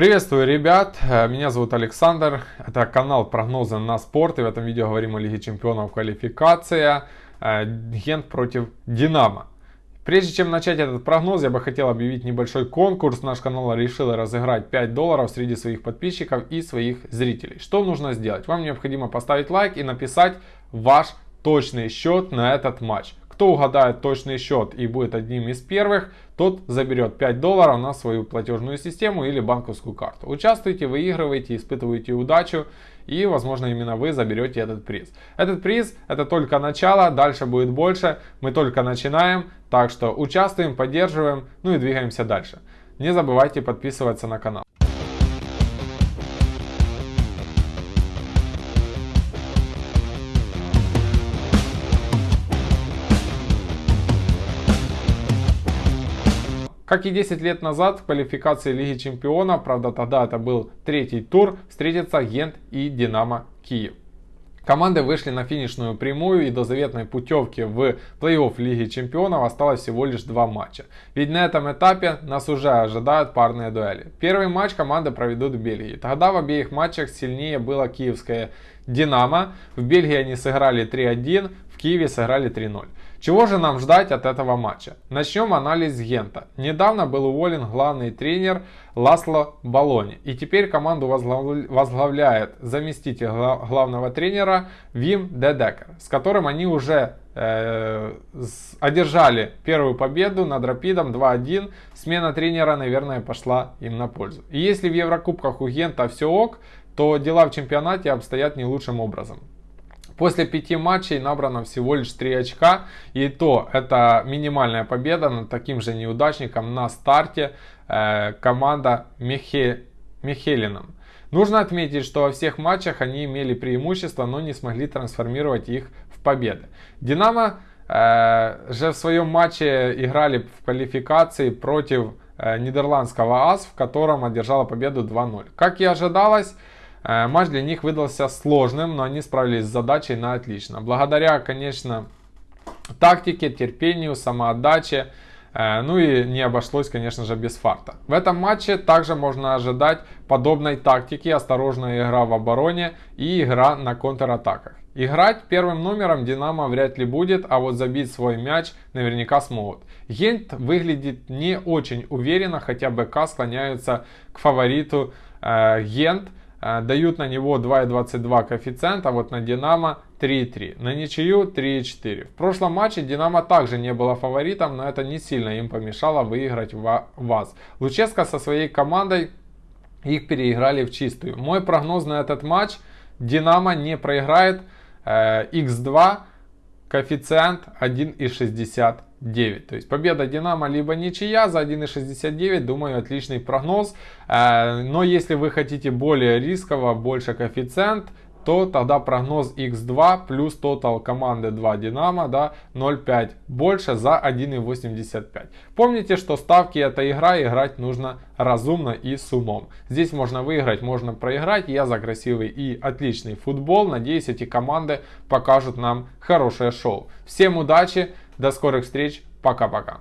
Приветствую, ребят! Э, меня зовут Александр. Это канал прогнозы на спорт. И в этом видео говорим о Лиге Чемпионов квалификация. Э, Гент против Динамо. Прежде чем начать этот прогноз, я бы хотел объявить небольшой конкурс. Наш канал решил разыграть 5 долларов среди своих подписчиков и своих зрителей. Что нужно сделать? Вам необходимо поставить лайк и написать ваш точный счет на этот матч. Кто угадает точный счет и будет одним из первых, тот заберет 5 долларов на свою платежную систему или банковскую карту. Участвуйте, выигрывайте, испытывайте удачу и возможно именно вы заберете этот приз. Этот приз это только начало, дальше будет больше, мы только начинаем, так что участвуем, поддерживаем, ну и двигаемся дальше. Не забывайте подписываться на канал. Как и 10 лет назад в квалификации Лиги Чемпионов, правда тогда это был третий тур, встретятся Гент и Динамо Киев. Команды вышли на финишную прямую и до заветной путевки в плей-офф Лиги Чемпионов осталось всего лишь два матча. Ведь на этом этапе нас уже ожидают парные дуэли. Первый матч команды проведут в Бельгии. Тогда в обеих матчах сильнее было киевское Динамо. В Бельгии они сыграли 3-1, в Киеве сыграли 3-0. Чего же нам ждать от этого матча? Начнем анализ Гента. Недавно был уволен главный тренер Ласло Балони. И теперь команду возглавляет заместитель главного тренера Вим Дедекер, с которым они уже э, одержали первую победу над Рапидом 2-1. Смена тренера, наверное, пошла им на пользу. И если в Еврокубках у Гента все ок, то дела в чемпионате обстоят не лучшим образом. После пяти матчей набрано всего лишь 3 очка. И то это минимальная победа над таким же неудачником на старте э, команда Михе, Михелином. Нужно отметить, что во всех матчах они имели преимущество, но не смогли трансформировать их в победы. Динамо э, же в своем матче играли в квалификации против э, нидерландского АС, в котором одержала победу 2-0. Как и ожидалось, матч для них выдался сложным, но они справились с задачей на отлично. Благодаря, конечно, тактике, терпению, самоотдаче, ну и не обошлось, конечно же, без фарта. В этом матче также можно ожидать подобной тактики, осторожная игра в обороне и игра на контратаках. Играть первым номером Динамо вряд ли будет, а вот забить свой мяч наверняка смогут. Гент выглядит не очень уверенно, хотя БК склоняются к фавориту э, Гент. Э, дают на него 2,22 коэффициент, а вот на Динамо 3,3. На ничью 3,4. В прошлом матче Динамо также не было фаворитом, но это не сильно им помешало выиграть ВАЗ. Луческо со своей командой их переиграли в чистую. Мой прогноз на этот матч. Динамо не проиграет. X2 э, коэффициент 1,60. 9. То есть победа Динамо либо ничья за 1.69, думаю, отличный прогноз. Э, но если вы хотите более рисково, больше коэффициент, то тогда прогноз x2 плюс тотал команды 2 Динамо да, 0,5 больше за 1,85. Помните, что ставки это игра, играть нужно разумно и с умом. Здесь можно выиграть, можно проиграть. Я за красивый и отличный футбол. Надеюсь, эти команды покажут нам хорошее шоу. Всем удачи, до скорых встреч, пока-пока.